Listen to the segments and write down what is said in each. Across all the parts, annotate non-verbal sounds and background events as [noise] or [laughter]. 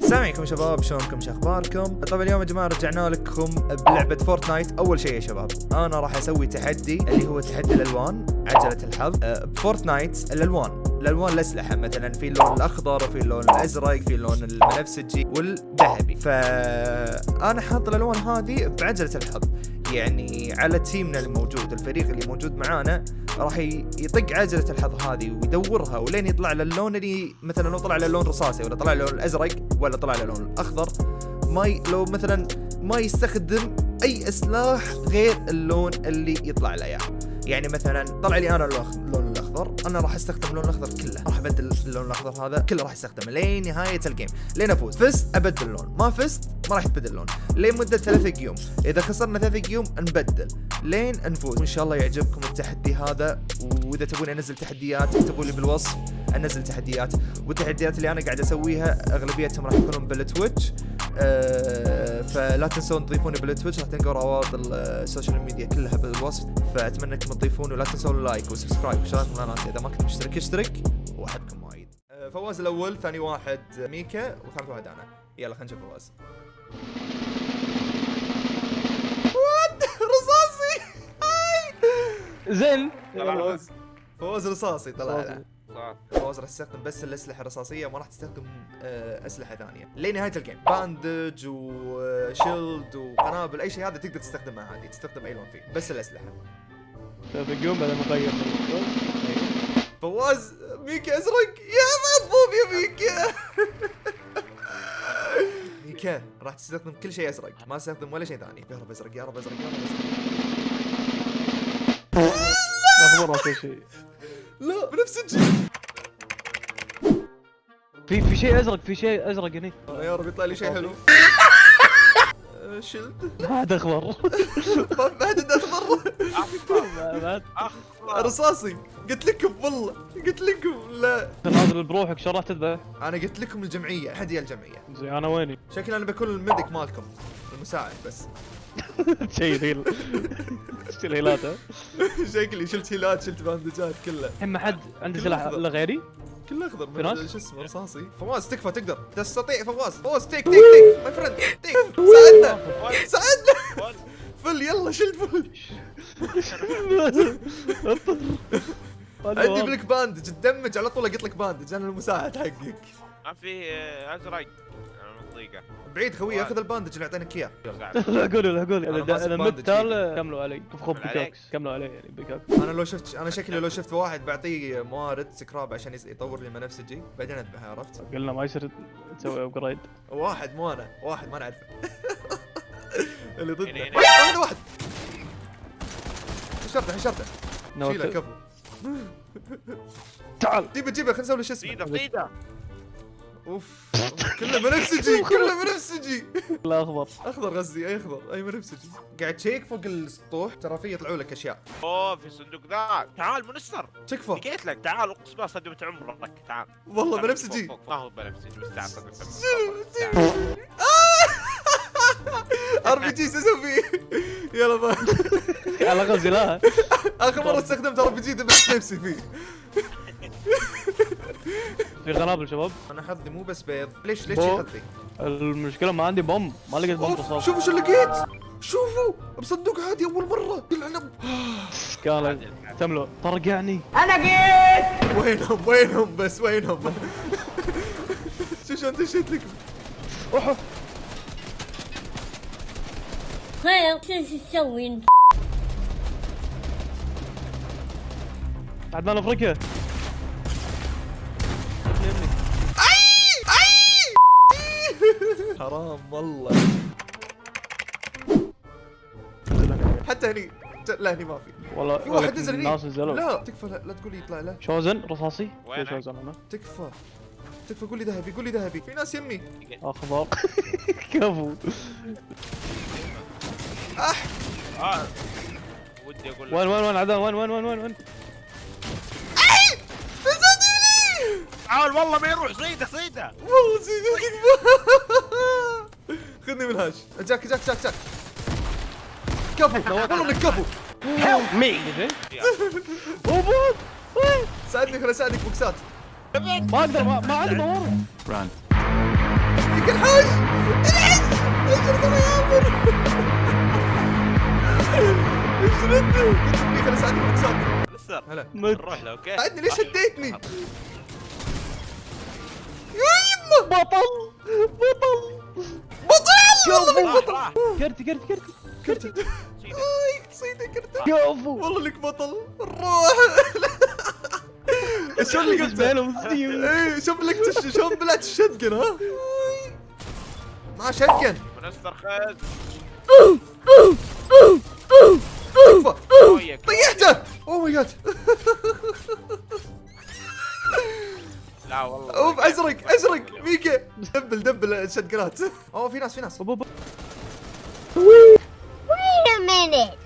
السلام عليكم شباب شلونكم؟ شو أخباركم؟ طبعا اليوم يا جماعة رجعنا لكم بلعبة فورتنايت. أول شيء يا شباب أنا راح أسوي تحدي اللي هو تحدي الألوان عجلة الحظ. أه، بفورتنايت الألوان. الألوان الأسلحة مثلا في اللون الأخضر وفي اللون الأزرق في اللون البنفسجي والذهبي. فأنا حاط الألوان هذه بعجلة الحظ. يعني على تيمنا الموجود الفريق اللي موجود معانا راح يطق عجله الحظ هذه ويدورها ولين يطلع له اللون اللي مثلا لو طلع له لون رصاصي ولا طلع له اللون الازرق ولا طلع له اللون الاخضر ما ي... لو مثلا ما يستخدم أي سلاح غير اللون اللي يطلع له يعني مثلا طلع لي أنا اللون الأخضر أنا راح أستخدم اللون الأخضر كله راح أبدل اللون الأخضر هذا كله راح أستخدمه لين نهاية الجيم لين أفوز. فزت أبدل اللون ما فزت ما راح يتبدل اللون لين مده ثلاثة قيوم إذا خسرنا ثلاثة قيوم نبدل لين نفوز. وإن شاء الله يعجبكم التحدي هذا. وإذا تبون أنزل تحديات اكتبوا لي بالوصف أنزل تحديات. والتحديات اللي أنا قاعد أسويها أغلبيتهم راح يكونون بالتويتش. أه فلا تنسون تضيفوني بالتويتش راح تلقوا روابط ال- ال social media كلها بالوصف. فأتمنى أنكم تضيفون ولا تنسون ال like و subscribe وشغلات من القناه إذا ما كنت مشترك. اشترك وأحبكم وايد. أه فواز الأول ثاني واحد ميكا وثالث واحد أنا. يلا خلينا نشوف فواز. [laughs] رصاصي! [laughs] زين. فواز فواز رصاصي طلع فواز راح تستخدم بس الأسلحة الرصاصية ما راح تستخدم آه، أسلحة ثانية. لنهايه ال game؟ bandage و shield وقنابل أي شيء هذا تقدر تستخدمه عادي تستخدم أي لون فيه بس الأسلحة. بقوم بعد ما اغير فواز ميكا أزرق؟ يا مضبوب يا ميكا [laughs] ميكا راح تستخدم كل شيء أزرق ما تستخدم ولا شيء ثاني. يا رب أزرق يا رب أزرق يا رب أزرق. شيء. لا بنفسجي في في شيء أزرق في شيء أزرق هني. يا رب يطلع لي شيء حلو. آه، ما عاد أخضر. ما بعد. اخضر بعد رصاصي قلت لكم والله قلت لكم لا. نازل بروحك شو راح تذبح؟ أنا قلت لكم الجمعية حد يا الجمعية. زين أنا ويني؟ شكلي أنا بكون الميديك مالكم المساعد بس. [laughs] شيء هيل شو الهيلات ها؟ [laughs] شكلي شلت هيلات شلت باندجات كله. الحين ما حد عنده سلاح. الا غيري؟ كله أخضر؟ من شو اسمه رصاصي. فواز تكفى تقدر. تستطيع فواز. فواز تيك تيك تيك. ماي فريند تيك. ساعدنا. ساعدنا. فل يلا شلت فل. عندي بلك باندج تدمج على طول أقط لك باندج أنا المساعد حقك. ما في آه، ازرق أنا بعيد خوي اخذ الباندج اللي اعطيناك إياه. العقول العقول أنا اذا ماسك إذا باندج مت تال بإيدي. كملوا علي. بيكاكس كملوا علي يعني بيكاكس أنا لو شفت أنا شكلي لو شفت واحد بعطيه موارد سكراب عشان يطور لي منفسجي بعدين أذبحه عرفت؟ قلنا ما يصير تسوي ابجريد واحد مو أنا واحد ما نعرفه [laughs] اللي هنا. هذا واحد حشرته حشرته. شيله كفو. تعال. جيبه جيبه خلينا نسوي له شو اسمه. اوف كله بنفسجي [laughs] كله بنفسجي. لا أخضر. أخضر غزي أي أخضر أي بنفسجي. قاعد check فوق السطوح ترى في يطلعوا لك أشياء. أوه في الصندوق ذا تعال monster. تكفى لقيت لك. تعال اقسم بالله صدمة عمرك. تعال. والله بنفسجي. ما هو بنفسجي بس تعال [laughs] RPG أسوي فيه يلا با على غزي لا. آخر مرة استخدمت ار بي جي دبست نفسي فيه. في قنابل شباب. أنا حظي مو بس بيض. ليش ليش. حظي؟ المشكلة ما عندي بوم ما لقيت بوم رصاص شوفوا شو لقيت. شوفوا بصندوق عادي أول مرة. العنب. قال تملو طرقعني. وينهم؟ وينهم بس؟ وينهم؟ شو شلون دشيت لكم اوه خير شو شو تسوي انت؟ عدنان أفريقيا. حرام والله. حتى هني لا هني ما في. والله في واحد نزل هني. الناس نزلوا. لا تكفى لا, لا تقول لي يطلع له شوزن رصاصي؟ في وينك؟ شوزن أنا تكفى. تكفى قول لي ذهبي قول لي ذهبي. في ناس يمي. أخضر. [laughs] كفو. أح! آه ودي أقول وين وين وين عدنان وين وين وين وين؟ وين تعال والله ما يروح صيده صيده. والله تكفى [laughs] خذني من هاش جاك جاك جاك جاك. كفو. [laughs] والله إنك كفو. هيلب مي اوبوت ساعدني خليني أساعدك بوكسات. ما أقدر ما ما عندي موارد يك الحوش الحوش اجر ترى يا عمر. [laughs] إيش ردي قلت لي خليني أساعدك بوكسات. لسه هلا. نروح له أوكي؟ ساعدني ليش هديتني يا يمه بطل. بطل. راح كرتي كرتي كرتي. كرتي. اي صيدة كرتي. [laughs] كفو والله انك بطل. روح اللي قلت إيه شوف لك شلون بلعت الشتقن ها. ما شتقن وياك طيحته. اوه ماي جاد لا والله. أوف أزرق أزرق. ميكا دبل دبل الشتقنات [laughs] أوه في ناس في ناس. Wait a minute.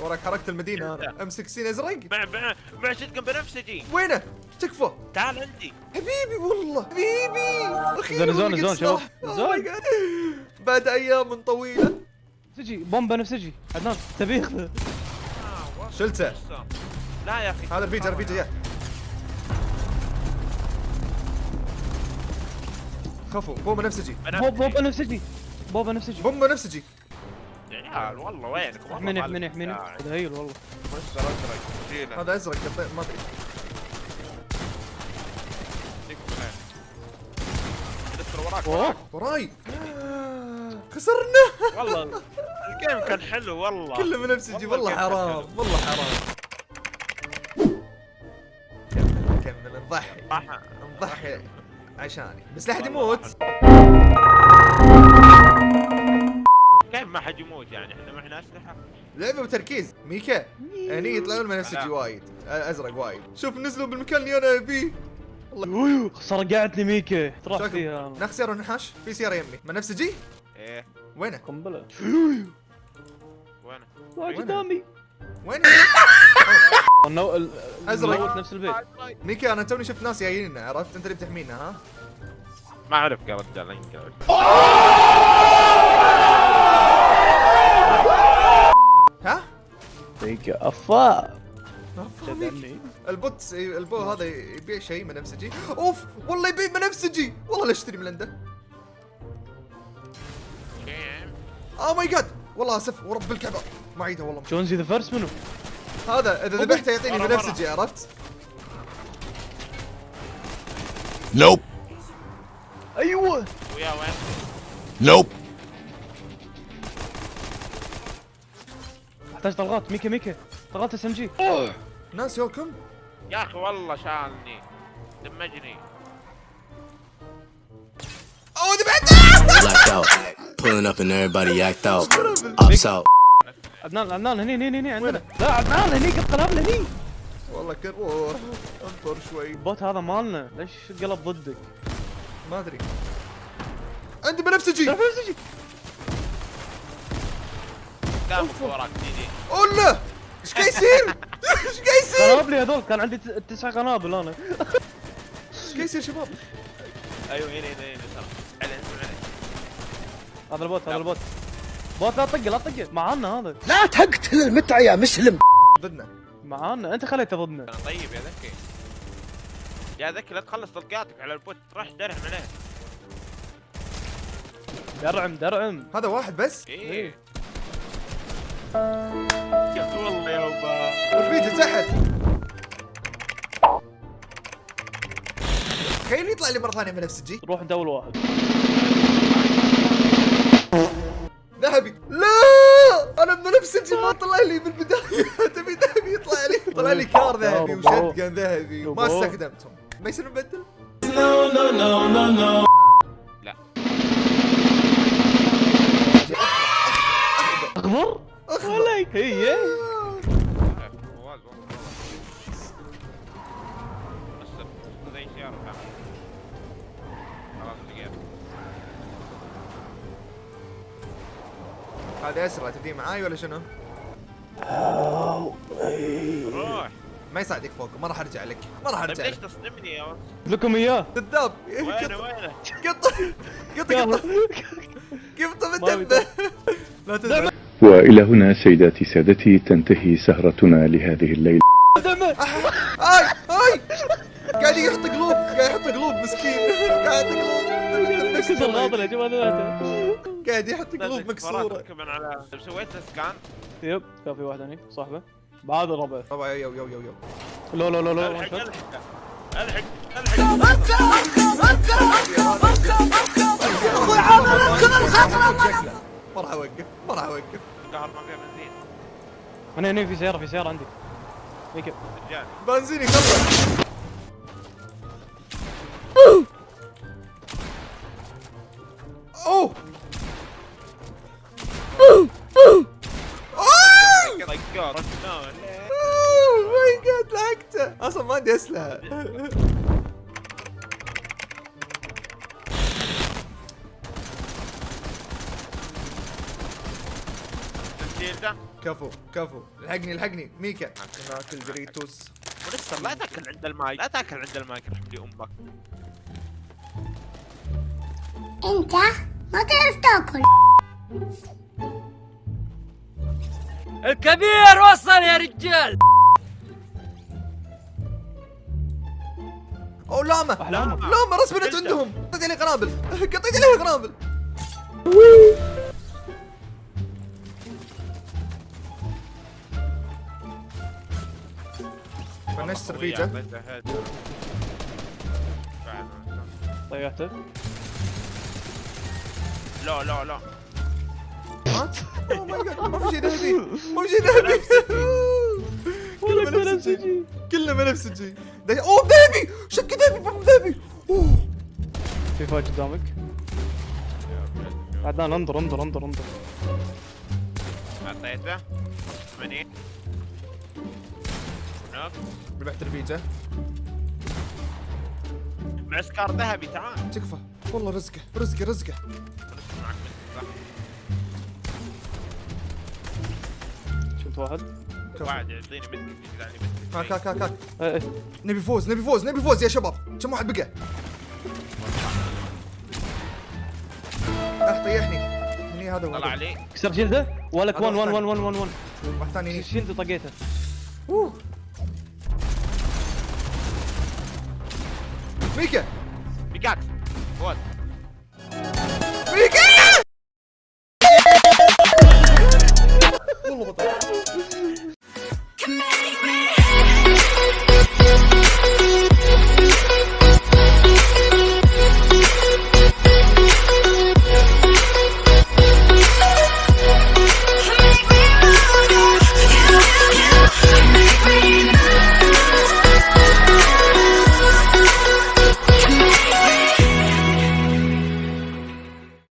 وراك حركت المدينة. أنا أم 16 أزرق. مع مع مع شتكن بنفسجي. وينه؟ تكفى. تعال عندي. حبيبي والله. حبيبي. زون- زون- زون شباب. سلاح. زون. بعد أيام طويلة. سجي بومب بنفسجي عدنان تبي ياخذه آه،. شلته. لا يا أخي. هذا رفيجه رفيجه يا. خفوا بومب بنفسجي بوب بوب بنفسجي بوب بنفسجي بومب بنفسجي يا عيال والله وينك والله منح منح منح. تهيل والله. مستر أزرق هذا أزرق قطع- ما أدري. وراك. وراي. خسرنا. والله الجيم كان حلو والله. كله بنفسجي والله حرام. والله حرام. راح نضحي عشاني. بس لا احد يموت. كيف ما حد يموت يعني؟ إحنا معنا أسلحة. لعبة بتركيز. ميكا هني يطلعون بنفسجي لا. وايد. أزرق وايد. شوف نزلوا بالمكان اللي أنا أبيه. صرقعتني ميكا. تروح. فيها. ناخذ سياره ونحاش في سيارة يمي. بنفسجي إيه. وينه؟ قنبلة. وين قدامي. وينه [laughs] النو... الموت نفس البيت. ميكا أنا توني شفت ناس جايين عرفت؟ أنت اللي بتحمينا ها؟ ما أعرف يا رجال يمكن ها؟ ميكا أفا. ال bot ال bo هذا يبيع شيء بنفسجي أوف والله يبيع بنفسجي والله لا أشتري من عنده. oh my god والله آسف ورب الكعبة. ما عيدها والله. Jonesy the First منو؟ هذا إذا ذبحته يعطيني بنفسجي عرفت؟ Nope. أيوه. ويا وين؟ Nope. أحتاج طلقات. ميكا ميكا. طلقات SMG ناس يوكم. يا أخي والله شالني damage ني. أوه ذبحته. Pulling up and everybody act out. [laughs] Ops out. عدنان عدنان هني هني هني عندنا. لا عدنان هني قد قلب هني والله كن روح انطر شوي. البوت هذا مالنا. ليش قلب ضدك؟ ما أدري. عندي بنفسجي. نفسجي دامك وراك دي دي. أولا! إيش قاعد يصير؟ [laughs] إيش قاعد يصير؟ قنابلي هذول كان عندي تسع قنابل أنا. إيش قاعد يصير شباب؟ أيوه هنا هنا هنا هذا ال bot هذا ال bot. bot لا تطقه لا تطقه معانا هذا. لا تقتل المتعة يا مسلم. ضدنا. معانا. انت خليته ضدنا. طيب يا ذكي. يا ذكي لا تخلص طلقاتك على ال bot. راح درعم عليه. درعم درعم. هذا واحد بس؟ إيه. شفت والله يا وبا والفيديو تحت. تخيل يطلع لي مرة ثانية بنفسجي روح انت اول واحد. طلع لي بالبداية. [laughs] تبي ذهبي؟ يطلع لي. [laughs] طلع لي كار ذهبي وشتقن ذهبي وما يابا. استخدمتهم. ما يصير نبدل لا. اخضر اخضر هي. لقيت هذا أسرع تبدي معاي ولا شنو؟ روح ما يساعدك فوق ما راح أرجع لك ما راح طيب ارجع ليش لك تصدمني يا ولد؟ لكم إياه. كذاب وينه قط وينه؟ قط قط قط كيف ما تنبه لا تنبه وإلى هنا سيداتي سادتي تنتهي سهرتنا لهذه الليلة. آي آي. قاعد يحط قلوب قاعد يحط قلوب مسكين. قاعد يحط قلوب. كسر الغاضل يا جماعة. قاعد يحط قلوب مكسورة. كمان على سويت؟ سكان؟ يب كان في واحد هني صاحبه. بعد الربع. طبعا يو يو يو يو. لو لو لو لو الحق الحق الحق الحق ما راح أوقف ما راح أوقف. القهر ما فيها بنزين. هنا هنا في سيارة في سيارة عندي. هيك. رجال بنزيني خلص. عندي اسلحه كفو كفو. الحقني الحقني. ميكا. ناكل دوريتوس ولسه لا تاكل عند المايك. لا تاكل عند المايك رحم لي أمك. انت ما تعرف تاكل. الكبير وصل يا رجال. اوه لاما لاما راس بنت عندهم. قطيت عليه قنابل. [laughs] قطيت عليه قنابل فنشت رفيجه طيحته لا لا لا. مات oh my god ما في شيء ذهبي. [laughs] ما في شيء ذهبي. كله بنفسجي كله بنفسجي ده- اوه ذهبي شك ذهبي pump ذهبي اوه في fight قدامك. عدنان انظر انظر انظر انظر. أعطيته. 80 نوك. ربحت رفيجه معسكر ذهبي تعال. تكفى. والله رزقه رزقه رزقه. شفت واحد؟ واحد يعطيني مسك يجعلني مسك هاك هاك هاك هاك نبي فوز نبي فوز نبي فوز يا شباب كم واحد بقى اح طيحني هني هذا طلع هو علي كسر جلده ولك هذا 1 1 واحد 1 1 1 واحد ثاني شيلده طقيته اوه ميكا بيكاكس فوز